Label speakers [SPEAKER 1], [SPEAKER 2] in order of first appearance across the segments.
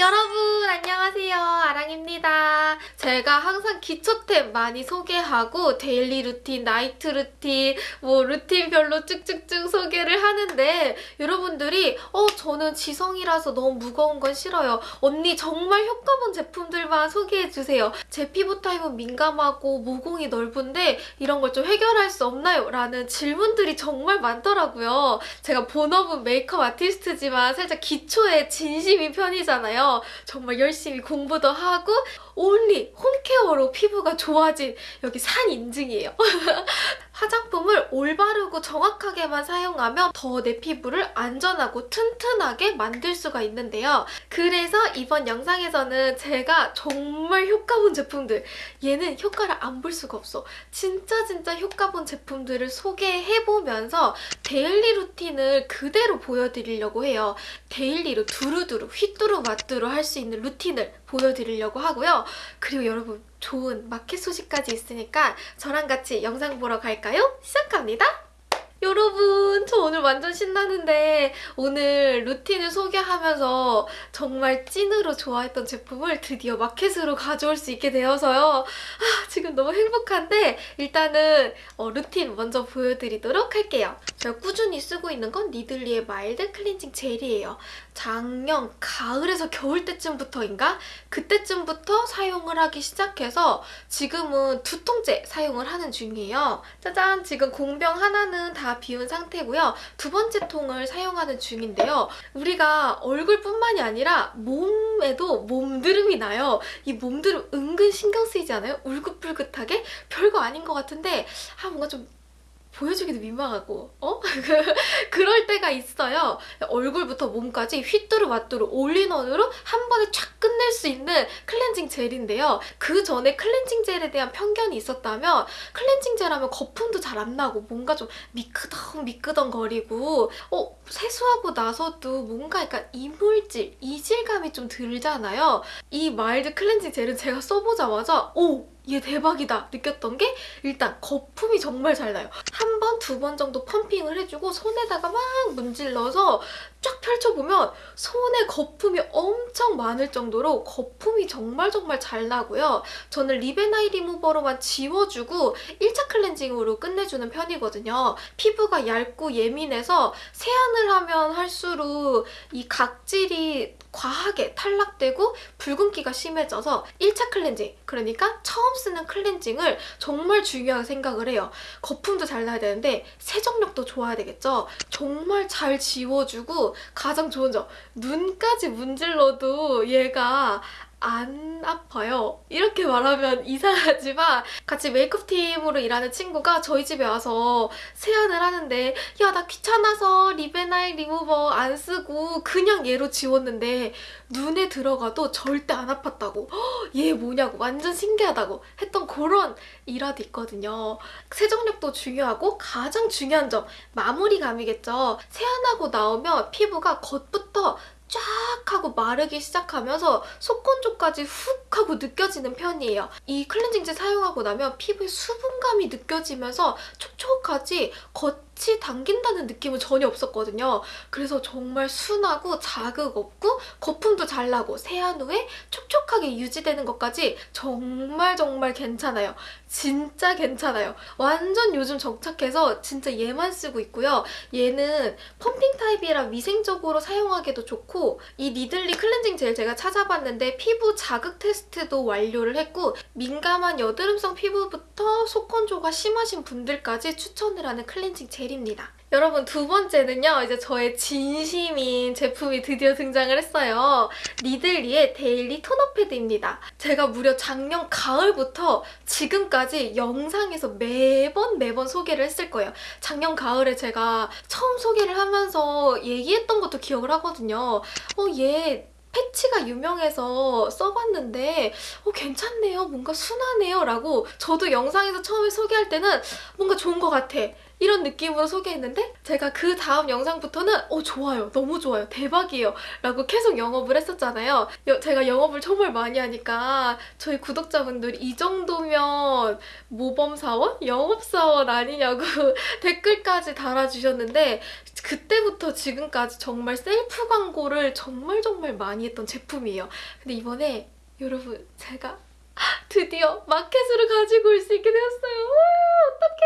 [SPEAKER 1] 여러분 안녕하세요. 아랑입니다. 제가 항상 기초템 많이 소개하고 daily 루틴, night 루틴 뭐 루틴별로 쭉쭉쭉 소개를 하는데 여러분들이 어 저는 지성이라서 너무 무거운 건 싫어요. 언니 정말 효과본 제품들만 소개해주세요. 제 피부 타입은 민감하고 모공이 넓은데 이런 걸 좀 해결할 수 없나요? 라는 질문들이 정말 많더라고요. 제가 본업은 메이크업 아티스트지만 살짝 기초에 진심인 편이잖아요 정말 열심히 공부도 하고 only home care로 피부가 좋아진 여기 산 인증이에요. 화장품을 올바르고 정확하게만 사용하면 더 내 피부를 안전하고 튼튼하게 만들 수가 있는데요. 그래서 이번 영상에서는 제가 정말 효과 본 제품들 얘는 효과를 안 볼 수가 없어. 진짜 진짜 효과 본 제품들을 소개해보면서 daily 루틴을 그대로 보여드리려고 해요. daily로 두루두루 휘뚜루 마뚜루 할 수 있는 루틴을 보여드리려고 하고요. 그리고 여러분 좋은 마켓 소식까지 있으니까 저랑 같이 영상 보러 갈까요? 시작합니다. 여러분 저 오늘 완전 신나는데 오늘 루틴을 소개하면서 정말 찐으로 좋아했던 제품을 드디어 마켓으로 가져올 수 있게 되어서요. 아, 지금 너무 행복한데 일단은 어, 루틴 먼저 보여드리도록 할게요. 제가 꾸준히 쓰고 있는 건 니들리의 mild 클렌징 젤이에요. 작년 가을에서 겨울 때쯤부터인가? 그때쯤부터 사용을 하기 시작해서 지금은 두 통째 사용을 하는 중이에요. 짜잔! 지금 공병 하나는 다 비운 상태고요. 두 번째 통을 사용하는 중인데요. 우리가 얼굴뿐만이 아니라 몸에도 몸드름이 나요. 이 몸드름 은근 신경 쓰이지 않아요? 울긋불긋하게? 별거 아닌 것 같은데 아 뭔가 좀 보여주기도 민망하고 어? 그럴 때가 있어요. 얼굴부터 몸까지 휘뚜루 마뚜루 올인원으로 한 번에 쫙 끝낼 수 있는 클렌징 젤인데요. 그 전에 클렌징 젤에 대한 편견이 있었다면 클렌징 젤 하면 거품도 잘 안 나고 뭔가 좀 미끄덩 미끄덩 거리고 어 세수하고 나서도 뭔가 약간 이물질, 이질감이 좀 들잖아요. 이 마일드 클렌징 젤은 제가 써보자마자 오! 얘 대박이다 느꼈던 게 일단 거품이 정말 잘 나요. 한 번, 두 번 정도 펌핑을 해주고 손에다가 막 문질러서 쫙 펼쳐보면 손에 거품이 엄청 많을 정도로 거품이 정말 정말 잘 나고요. 저는 립앤아이 리무버로만 지워주고 1차 클렌징으로 끝내주는 편이거든요. 피부가 얇고 예민해서 세안을 하면 할수록 이 각질이 과하게 탈락되고 붉은기가 심해져서 1차 클렌징, 그러니까 처음 쓰는 클렌징을 정말 중요하게 생각을 해요. 거품도 잘 나야 되는데 세정력도 좋아야 되겠죠? 정말 잘 지워주고 가장 좋은 점. 눈까지 문질러도 얘가 안 아파요. 이렇게 말하면 이상하지만 같이 메이크업 팀으로 일하는 친구가 저희 집에 와서 세안을 하는데 야 나 귀찮아서 리베나이 리무버 안 쓰고 그냥 얘로 지웠는데 눈에 들어가도 절대 안 아팠다고 얘 뭐냐고 완전 신기하다고 했던 그런 일화도 있거든요. 세정력도 중요하고 가장 중요한 점 마무리감이겠죠. 세안하고 나오면 피부가 겉부터 쫙 하고 마르기 시작하면서 속건조까지 훅 하고 느껴지는 편이에요. 이 클렌징제 사용하고 나면 피부에 수분감이 느껴지면서 촉촉하지 겉 같이 당긴다는 느낌은 전혀 없었거든요. 그래서 정말 순하고 자극 없고 거품도 잘 나고 세안 후에 촉촉하게 유지되는 것까지 정말 정말 괜찮아요. 진짜 괜찮아요. 완전 요즘 정착해서 진짜 얘만 쓰고 있고요. 얘는 펌핑 타입이라 위생적으로 사용하기도 좋고 이 니들리 클렌징 젤 제가 찾아봤는데 피부 자극 테스트도 완료를 했고 민감한 여드름성 피부부터 속건조가 심하신 분들까지 추천을 하는 클렌징 젤 젤입니다. 여러분 두 번째는요. 이제 저의 진심인 제품이 드디어 등장을 했어요. 니들리의 데일리 토너 패드입니다. 제가 무려 작년 가을부터 지금까지 영상에서 매번 매번 소개를 했을 거예요. 작년 가을에 제가 처음 소개를 하면서 얘기했던 것도 기억을 하거든요. 어, 얘 패치가 유명해서 써봤는데 어, 괜찮네요. 뭔가 순하네요. 라고 저도 영상에서 처음에 소개할 때는 뭔가 좋은 것 같아. 이런 느낌으로 소개했는데 제가 그 다음 영상부터는 어 좋아요 너무 좋아요 대박이에요 라고 계속 영업을 했었잖아요 여- 제가 영업을 정말 많이 하니까 저희 구독자분들이 이 정도면 모범사원? 영업사원 아니냐고 댓글까지 달아주셨는데 그때부터 지금까지 정말 셀프 광고를 정말 정말 많이 했던 제품이에요 근데 이번에 여러분 제가 드디어 마켓을 가지고 올 수 있게 되었어요. 와, 어떡해.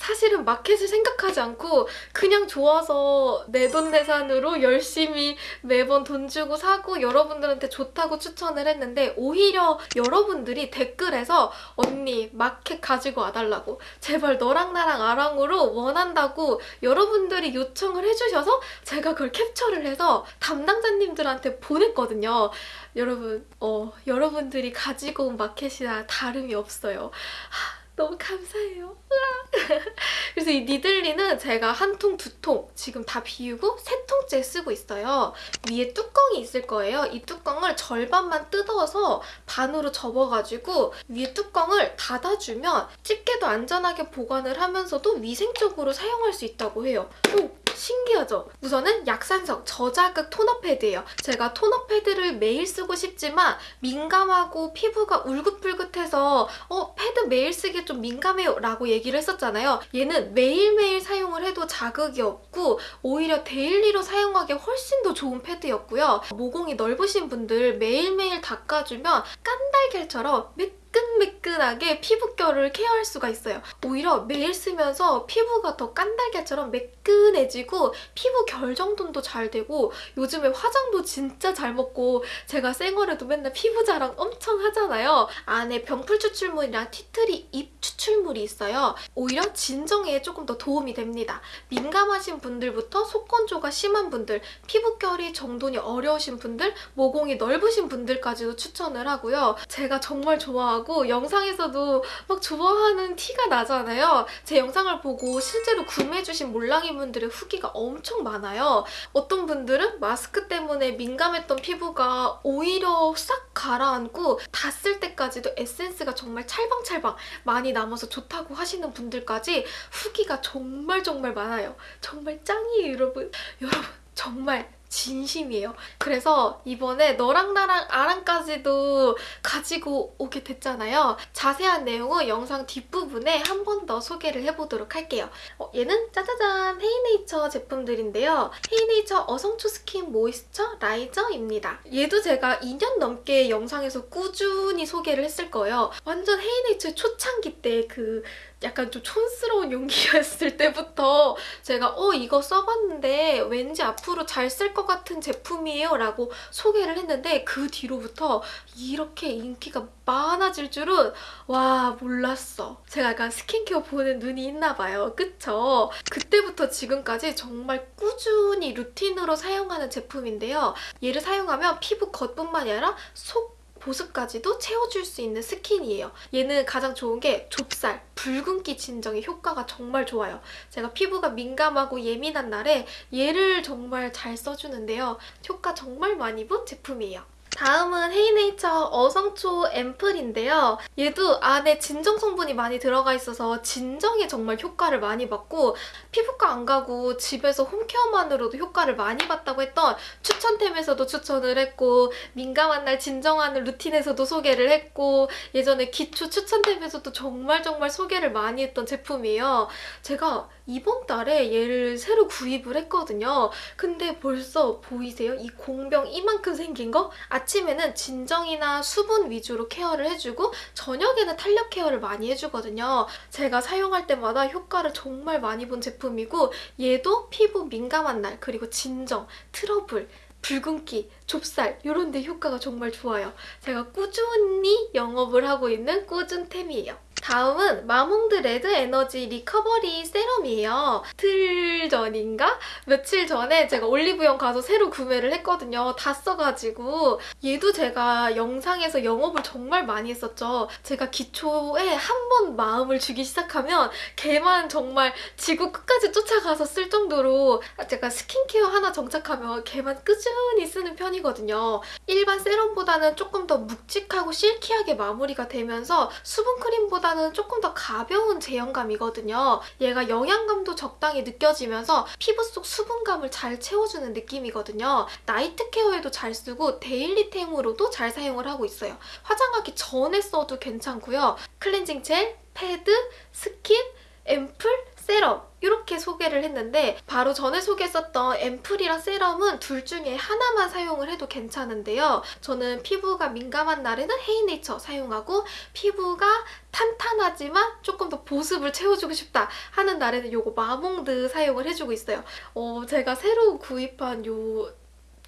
[SPEAKER 1] 사실은 마켓을 생각하지 않고 그냥 좋아서 내 돈 내산으로 열심히 매번 돈 주고 사고 여러분들한테 좋다고 추천을 했는데 오히려 여러분들이 댓글에서 언니 마켓 가지고 와달라고 제발 너랑 나랑 아랑으로 원한다고 여러분들이 요청을 해주셔서 제가 그걸 캡처를 해서 담당자님들한테 보냈거든요. 여러분, 어, 여러분들이 가지고 온 마켓이나 다름이 없어요. 하, 너무 감사해요. 그래서 이 니들리는 제가 한 통, 두 통 지금 다 비우고 세 통째 쓰고 있어요. 위에 뚜껑이 있을 거예요. 이 뚜껑을 절반만 뜯어서 반으로 접어가지고 위에 뚜껑을 닫아주면 집게도 안전하게 보관을 하면서도 위생적으로 사용할 수 있다고 해요. 오, 신기하죠? 우선은 약산성 저자극 토너 패드예요. 제가 토너 패드를 매일 쓰고 싶지만 민감하고 피부가 울긋불긋해서 어 패드 매일 쓰기 좀 민감해요 라고 얘기를 했었잖아요. 얘는 매일매일 사용을 해도 자극이 없고 오히려 daily로 사용하기 훨씬 더 좋은 패드였고요. 모공이 넓으신 분들 매일매일 닦아주면 깐달걀처럼 매끈매끈하게 피부결을 케어할 수가 있어요. 오히려 매일 쓰면서 피부가 더 깐달걀처럼 매끈해지고 피부 결 정돈도 잘 되고 요즘에 화장도 진짜 잘 먹고 제가 생얼에도 맨날 피부 자랑 엄청 하잖아요. 안에 병풀 추출물이랑 티트리 잎 추출물이 있어요. 오히려 진정에 조금 더 도움이 됩니다. 민감하신 분들부터 속건조가 심한 분들, 피부결이 정돈이 어려우신 분들, 모공이 넓으신 분들까지도 추천을 하고요. 제가 정말 좋아하고 영상에서도 막 좋아하는 티가 나잖아요. 제 영상을 보고 실제로 구매해주신 몰랑이 분들의 후기가 엄청 많아요. 어떤 분들은 마스크 때문에 민감했던 피부가 오히려 싹 가라앉고 다쓸 때까지도 에센스가 정말 찰방찰방 많이 남아서 좋다고 하시는 분들까지 후기가 정말 정말 많아요. 정말 짱이에요, 여러분. 여러분, 정말 진심이에요. 그래서 이번에 너랑 나랑 아랑까지도 가지고 오게 됐잖아요. 자세한 내용은 영상 뒷부분에 한 번 더 소개를 해보도록 할게요. 어, 얘는 짜자잔 헤이네이처 제품들인데요. 헤이네이처 어성초 스킨 모이스처 라이저입니다. 얘도 제가 2년 넘게 영상에서 꾸준히 소개를 했을 거예요. 완전 헤이네이처의 초창기 때그 약간 좀 촌스러운 용기였을 때부터 제가 어 이거 써봤는데 왠지 앞으로 잘 쓸 것 같은 제품이에요 라고 소개를 했는데 그 뒤로부터 이렇게 인기가 많아질 줄은 와 몰랐어. 제가 약간 스킨케어 보는 눈이 있나 봐요. 그쵸? 그때부터 지금까지 정말 꾸준히 루틴으로 사용하는 제품인데요. 얘를 사용하면 피부 겉뿐만이 아니라 속 보습까지도 채워줄 수 있는 스킨이에요. 얘는 가장 좋은 게 좁쌀, 붉은기 진정에 효과가 정말 좋아요. 제가 피부가 민감하고 예민한 날에 얘를 정말 잘 써주는데요. 효과 정말 많이 본 제품이에요. 다음은 헤이네이처 어성초 앰플인데요. 얘도 안에 진정 성분이 많이 들어가 있어서 진정에 정말 효과를 많이 받고 피부과 안 가고 집에서 홈케어만으로도 효과를 많이 봤다고 했던 추천템에서도 추천을 했고 민감한 날 진정하는 루틴에서도 소개를 했고 예전에 기초 추천템에서도 정말 정말 소개를 많이 했던 제품이에요. 제가 이번 달에 얘를 새로 구입을 했거든요. 근데 벌써 보이세요? 이 공병 이만큼 생긴 거? 아침에는 진정이나 수분 위주로 케어를 해주고 저녁에는 탄력 케어를 많이 해주거든요. 제가 사용할 때마다 효과를 정말 많이 본 제품이고 얘도 피부 민감한 날 그리고 진정, 트러블 붉은기, 좁쌀 이런 데 효과가 정말 좋아요. 제가 꾸준히 영업을 하고 있는 꾸준템이에요. 다음은 마몽드 레드 에너지 리커버리 세럼이에요. 이틀 전인가? 며칠 전에 제가 올리브영 가서 새로 구매를 했거든요. 다 써가지고 얘도 제가 영상에서 영업을 정말 많이 했었죠. 제가 기초에 한 번 마음을 주기 시작하면 걔만 정말 지구 끝까지 쫓아가서 쓸 정도로 제가 스킨케어 하나 정착하면 걔만 꾸준히 쓰는 편이거든요. 일반 세럼보다는 조금 더 묵직하고 silky하게 마무리가 되면서 수분크림보다는 보다는 조금 더 가벼운 제형감이거든요. 얘가 영양감도 적당히 느껴지면서 피부 속 수분감을 잘 채워주는 느낌이거든요. night care에도 잘 쓰고 daily템으로도 잘 사용을 하고 있어요. 화장하기 전에 써도 괜찮고요. 클렌징 젤, 패드, 스킨, 앰플, 세럼 이렇게 소개를 했는데 바로 전에 소개했었던 앰플이랑 세럼은 둘 중에 하나만 사용을 해도 괜찮은데요. 저는 피부가 민감한 날에는 헤이네이처 사용하고 피부가 탄탄하지만 조금 더 보습을 채워주고 싶다 하는 날에는 이거 마몽드 사용을 해주고 있어요. 어, 제가 새로 구입한 요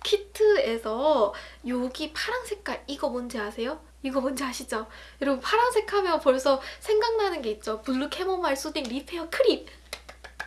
[SPEAKER 1] 키트에서 여기 파란 색깔 이거 뭔지 아세요? 이거 뭔지 아시죠? 여러분 파란색 하면 벌써 생각나는 게 있죠. 블루 캐모마일 수딩 리페어 크림!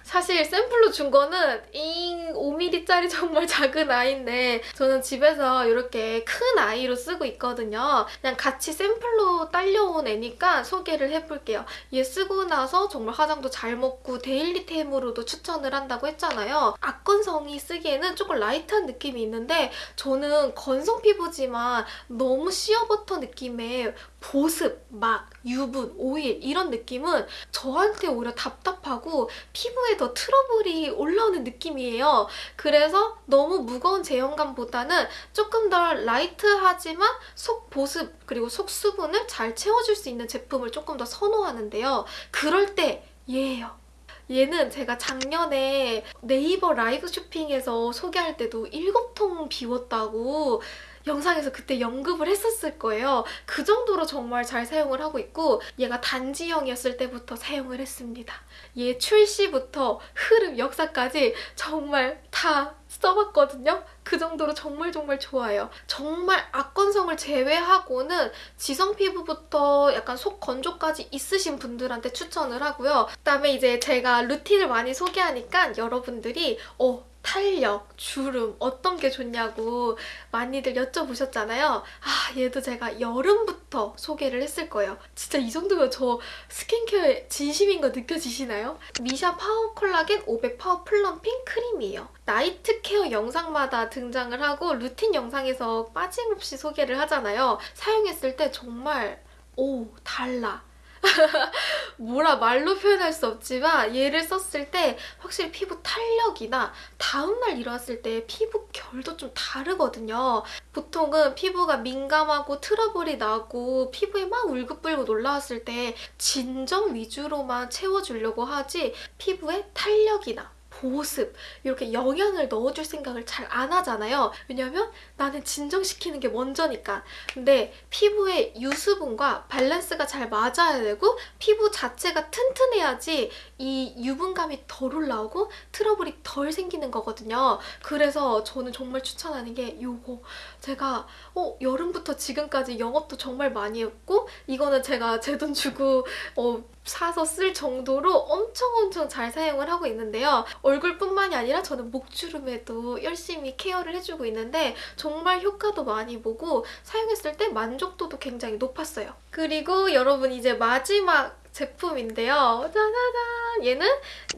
[SPEAKER 1] 사실 샘플로 준 거는 잉 5mm짜리 정말 작은 아이인데 저는 집에서 이렇게 큰 아이로 쓰고 있거든요. 그냥 같이 샘플로 딸려온 애니까 소개를 해볼게요. 얘 쓰고 나서 정말 화장도 잘 먹고 daily템으로도 추천을 한다고 했잖아요. 악건성이 쓰기에는 조금 light한 느낌이 있는데 저는 건성 피부지만 너무 시어버터 느낌의 보습, 막, 유분, 오일 이런 느낌은 저한테 오히려 답답하고 피부에 더 트러블이 올라오는 느낌이에요. 그래서 너무 무거운 제형감보다는 조금 더 라이트하지만 속 보습 그리고 속 수분을 잘 채워줄 수 있는 제품을 조금 더 선호하는데요. 그럴 때 얘예요. 얘는 제가 작년에 네이버 라이브 쇼핑에서 소개할 때도 7통 비웠다고 영상에서 그때 연급을 했었을 거예요. 그 정도로 정말 잘 사용을 하고 있고 얘가 단지형이었을 때부터 사용을 했습니다. 얘 출시부터 흐름, 역사까지 정말 다 써봤거든요. 그 정도로 정말 정말 좋아요. 정말 악건성을 제외하고는 지성 피부부터 약간 속 건조까지 있으신 분들한테 추천을 하고요. 그다음에 이제 제가 루틴을 많이 소개하니까 여러분들이 어 탄력, 주름 어떤 게 좋냐고 많이들 여쭤보셨잖아요. 아 얘도 제가 여름부터 소개를 했을 거예요. 진짜 이 정도면 저 스킨케어에 진심인 거 느껴지시나요? 미샤 파워 콜라겐 500 파워 플럼핑 크림이에요. night care 영상마다 등장을 하고 루틴 영상에서 빠짐없이 소개를 하잖아요. 사용했을 때 정말 오 달라. 뭐라 말로 표현할 수 없지만 얘를 썼을 때 확실히 피부 탄력이나 다음날 일어났을 때 피부 결도 좀 다르거든요. 보통은 피부가 민감하고 트러블이 나고 피부에 막 울긋불긋 올라왔을 때 진정 위주로만 채워주려고 하지 피부에 탄력이나 보습 이렇게 영양을 넣어줄 생각을 잘 안 하잖아요. 왜냐면 나는 진정시키는 게 먼저니까. 근데 피부의 유수분과 밸런스가 잘 맞아야 되고 피부 자체가 튼튼해야지 이 유분감이 덜 올라오고 트러블이 덜 생기는 거거든요. 그래서 저는 정말 추천하는 게 이거 제가 어, 여름부터 지금까지 영업도 정말 많이 했고 이거는 제가 제 돈 주고 어, 사서 쓸 정도로 엄청 엄청 잘 사용을 하고 있는데요. 얼굴뿐만이 아니라 저는 목주름에도 열심히 케어를 해주고 있는데 정말 효과도 많이 보고 사용했을 때 만족도도 굉장히 높았어요. 그리고 여러분 이제 마지막 제품인데요. 짜자잔! 얘는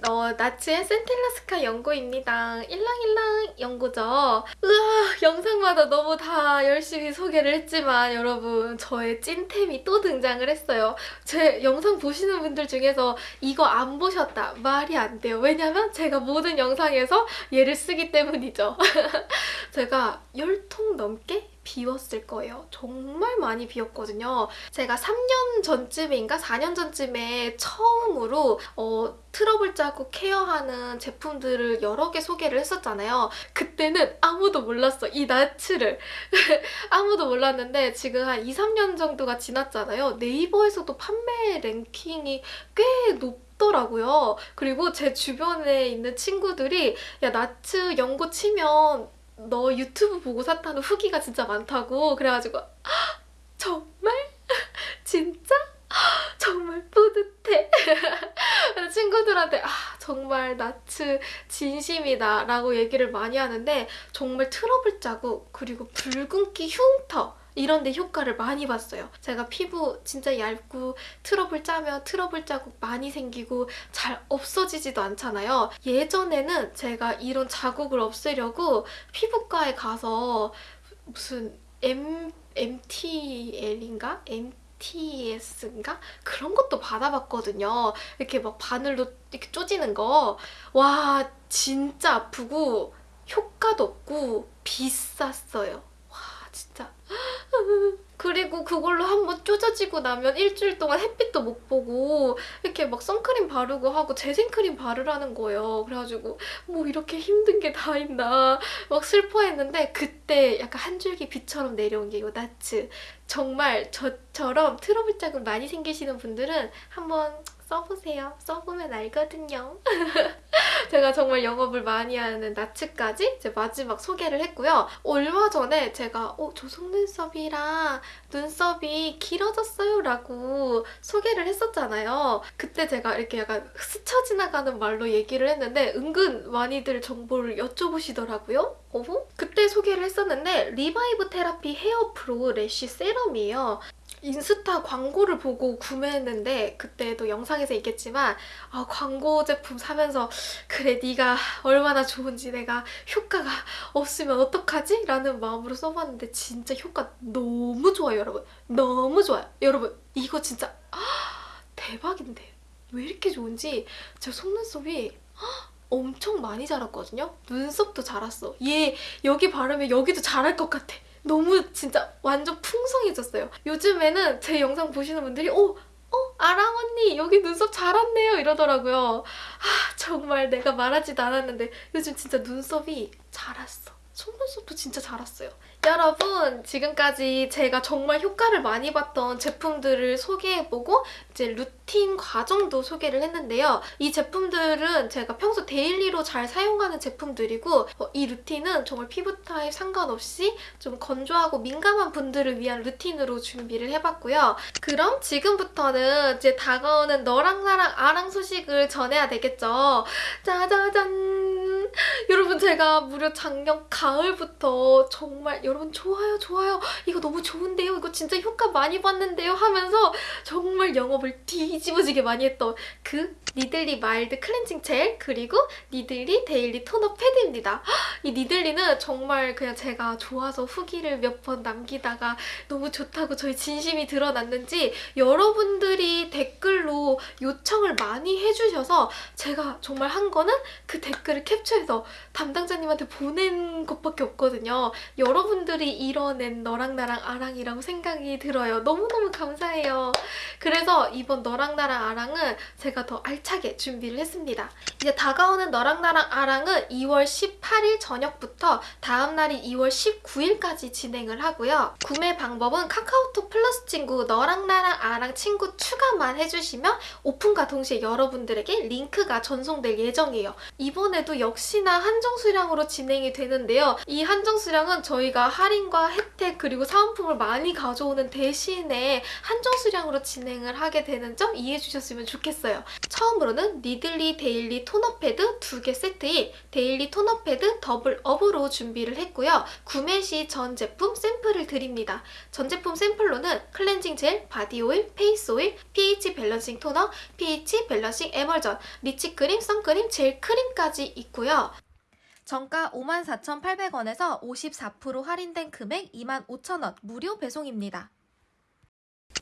[SPEAKER 1] 어, 나츠의 센텔라스카 연고입니다. 일랑일랑 연고죠. 으아 영상마다 너무 다 열심히 소개를 했지만 여러분 저의 찐템이 또 등장을 했어요. 제 영상 보시는 분들 중에서 이거 안 보셨다 말이 안 돼요. 왜냐면 제가 모든 영상에서 얘를 쓰기 때문이죠. 제가 10통 넘게 비웠을 거예요. 정말 많이 비웠거든요. 제가 3년 전쯤인가 4년 전쯤에 처음으로 어, 트러블 자국 케어하는 제품들을 여러 개 소개를 했었잖아요. 그때는 아무도 몰랐어. 이 나츠를. 아무도 몰랐는데 지금 한 2, 3년 정도가 지났잖아요. 네이버에서도 판매 랭킹이 꽤높 더라고요. 그리고 제 주변에 있는 친구들이 야 나츠 연고 치면 너 유튜브 보고 샀다는 후기가 진짜 많다고 그래가지고 정말? 진짜? 정말 뿌듯해. 친구들한테 아 정말 나츠 진심이다 라고 얘기를 많이 하는데 정말 트러블 자국 그리고 붉은기 흉터 이런 데 효과를 많이 봤어요. 제가 피부 진짜 얇고 트러블 짜면 트러블 자국 많이 생기고 잘 없어지지도 않잖아요. 예전에는 제가 이런 자국을 없애려고 피부과에 가서 무슨 M, MTL인가? MTS인가? 그런 것도 받아봤거든요. 이렇게 막 바늘로 이렇게 쪼지는 거. 와, 진짜 아프고 효과도 없고 비쌌어요. 와, 진짜. 그리고 그걸로 한번 쪼져지고 나면 일주일 동안 햇빛도 못 보고 이렇게 막 선크림 바르고 하고 재생크림 바르라는 거예요. 그래가지고 뭐 이렇게 힘든 게 다 있나 막 슬퍼했는데 그때 약간 한 줄기 빛처럼 내려온 게 이 나츠. 정말 저처럼 트러블 자국 많이 생기시는 분들은 한번 써보세요. 써보면 알거든요. 제가 정말 영업을 많이 하는 나츠까지 이제 마지막 소개를 했고요. 얼마 전에 제가 어, 저 속눈썹이랑 눈썹이 길어졌어요 라고 소개를 했었잖아요. 그때 제가 이렇게 약간 스쳐 지나가는 말로 얘기를 했는데 은근 많이들 정보를 여쭤보시더라고요. 어허? 그때 소개를 했었는데 리바이브 테라피 헤어 프로 래쉬 세럼이에요. 인스타 광고를 보고 구매했는데 그때도 영상에서 있겠지만 아, 광고 제품 사면서 그래 네가 얼마나 좋은지 내가 효과가 없으면 어떡하지? 라는 마음으로 써봤는데 진짜 효과 너무 좋아요 여러분. 너무 좋아요. 여러분 이거 진짜 아, 대박인데. 왜 이렇게 좋은지. 제 속눈썹이 아, 엄청 많이 자랐거든요? 눈썹도 자랐어. 얘 여기 바르면 여기도 자랄 것 같아 너무 진짜 완전 풍성해졌어요. 요즘에는 제 영상 보시는 분들이 어? 어? 아랑 언니 여기 눈썹 자랐네요 이러더라고요. 아 정말 내가 말하지도 않았는데 요즘 진짜 눈썹이 자랐어. 속눈썹도 진짜 자랐어요. 여러분 지금까지 제가 정말 효과를 많이 봤던 제품들을 소개해보고 이제 루틴 과정도 소개를 했는데요. 이 제품들은 제가 평소 데일리로 잘 사용하는 제품들이고 어, 이 루틴은 정말 피부 타입 상관없이 좀 건조하고 민감한 분들을 위한 루틴으로 준비를 해봤고요. 그럼 지금부터는 이제 다가오는 너랑 나랑 아랑 소식을 전해야 되겠죠. 짜자잔! 여러분 제가 무려 작년 가 을부터 정말 여러분 좋아요 좋아요 이거 너무 좋은데요 이거 진짜 효과 많이 봤는데요 하면서 정말 영업을 뒤집어지게 많이 했던 그 니들리 마일드 클렌징 젤 그리고 니들리 데일리 토너 패드입니다. 이 니들리는 정말 그냥 제가 좋아서 후기를 몇 번 남기다가 너무 좋다고 저희 진심이 드러났는지 여러분들이 댓글로 요청을 많이 해주셔서 제가 정말 한 거는 그 댓글을 캡처해서 담당자님한테 보낸 것 밖에 없거든요. 여러분들이 이뤄낸 너랑 나랑 아랑이라고 생각이 들어요. 너무너무 감사해요. 그래서 이번 너랑 나랑 아랑은 제가 더 알차게 준비를 했습니다. 이제 다가오는 너랑 나랑 아랑은 2월 18일 저녁부터 다음 날이 2월 19일까지 진행을 하고요. 구매 방법은 카카오톡 플러스 친구 너랑 나랑 아랑 친구 추가만 해주시면 오픈과 동시에 여러분들에게 링크가 전송될 예정이에요. 이번에도 역시나 한정 수량으로 진행이 되는데 요. 이 한정 수량은 저희가 할인과 혜택 그리고 사은품을 많이 가져오는 대신에 한정 수량으로 진행을 하게 되는 점 이해해 주셨으면 좋겠어요. 처음으로는 니들리 데일리 토너 패드 두개 세트인 데일리 토너 패드 더블 업으로 준비를 했고요. 구매 시 전 제품 샘플을 드립니다. 전 제품 샘플로는 클렌징 젤, 바디 오일, 페이스 오일, pH 밸런싱 토너, pH 밸런싱 에멀전, 리치 크림, 선크림, 젤 크림까지 있고요. 정가 54,800원에서 54% 할인된 금액 25,000원 무료 배송입니다.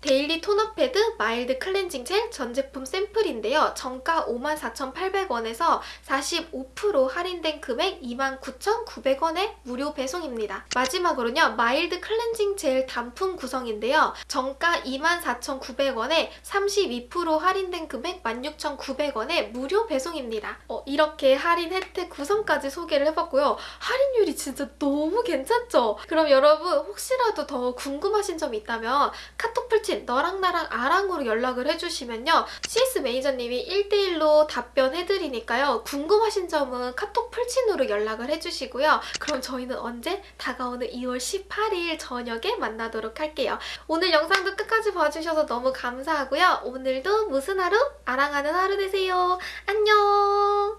[SPEAKER 1] 데일리 토너 패드 마일드 클렌징 젤 전 제품 샘플인데요. 정가 54,800원에서 45% 할인된 금액 29,900원에 무료 배송입니다. 마지막으로는요. 마일드 클렌징 젤 단품 구성인데요. 정가 24,900원에 32% 할인된 금액 16,900원에 무료 배송입니다. 어, 이렇게 할인 혜택 구성까지 소개를 해봤고요. 할인율이 진짜 너무 괜찮죠? 그럼 여러분 혹시라도 더 궁금하신 점이 있다면 카톡 풀친 너랑 나랑 아랑으로 연락을 해주시면요. CS 매니저님이 1대1로 답변해드리니까요. 궁금하신 점은 카톡 풀친으로 연락을 해주시고요. 그럼 저희는 언제? 다가오는 2월 18일 저녁에 만나도록 할게요. 오늘 영상도 끝까지 봐주셔서 너무 감사하고요. 오늘도 무슨 하루? 아랑하는 하루 되세요. 안녕!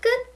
[SPEAKER 1] 끝!